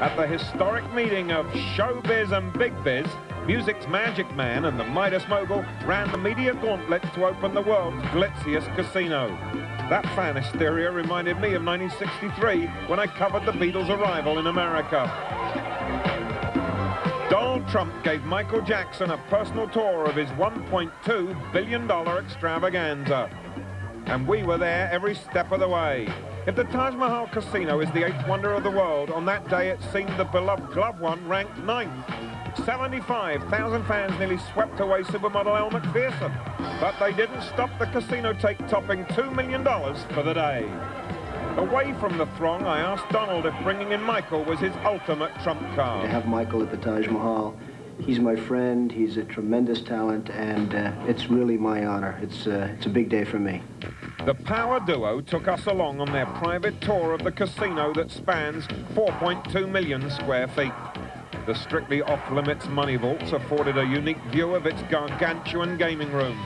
At the historic meeting of showbiz and big biz, music's magic man and the Midas mogul ran the media gauntlet to open the world's glitziest casino. That fan hysteria reminded me of 1963 when I covered the Beatles' arrival in America. Donald Trump gave Michael Jackson a personal tour of his $1.2 billion extravaganza. And we were there every step of the way. If the Taj Mahal Casino is the eighth wonder of the world, on that day it seemed the beloved Gloved One ranked ninth. 75,000 fans nearly swept away supermodel Elle Macpherson, But they didn't stop the casino take topping $2 million for the day. Away from the throng, I asked Donald if bringing in Michael was his ultimate trump card. To have Michael at the Taj Mahal, he's my friend, he's a tremendous talent, and uh, it's really my honor. It's, uh, it's a big day for me. The power duo took us along on their private tour of the casino that spans 4.2 million square feet. The strictly off-limits money vaults afforded a unique view of its gargantuan gaming rooms.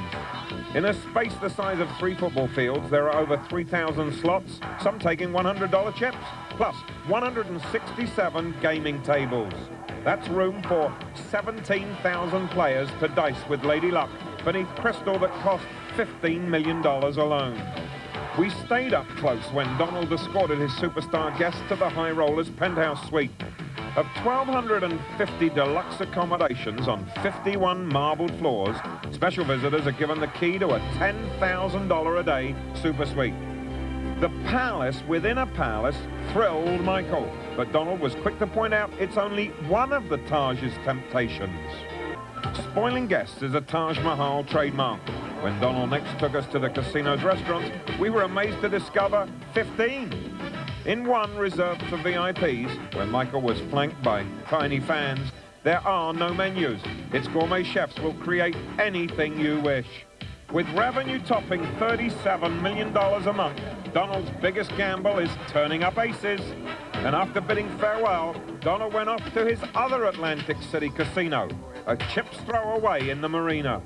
In a space the size of three football fields, there are over 3,000 slots, some taking $100 chips, plus 167 gaming tables. That's room for 17,000 players to dice with Lady Luck beneath crystal that cost $15 million alone. We stayed up close when Donald escorted his superstar guests to the High Rollers penthouse suite. Of 1,250 deluxe accommodations on 51 marbled floors, special visitors are given the key to a $10,000 a day super suite. The palace within a palace thrilled Michael, but Donald was quick to point out it's only one of the Taj's temptations. Spoiling guests is a Taj Mahal trademark. When Donald next took us to the casino's restaurants, we were amazed to discover 15. In one reserved for VIPs, where Michael was flanked by tiny fans, there are no menus. Its gourmet chefs will create anything you wish. With revenue topping $37 million a month, Donald's biggest gamble is turning up aces. And after bidding farewell, Donald went off to his other Atlantic City casino, a chip's throw away in the marina.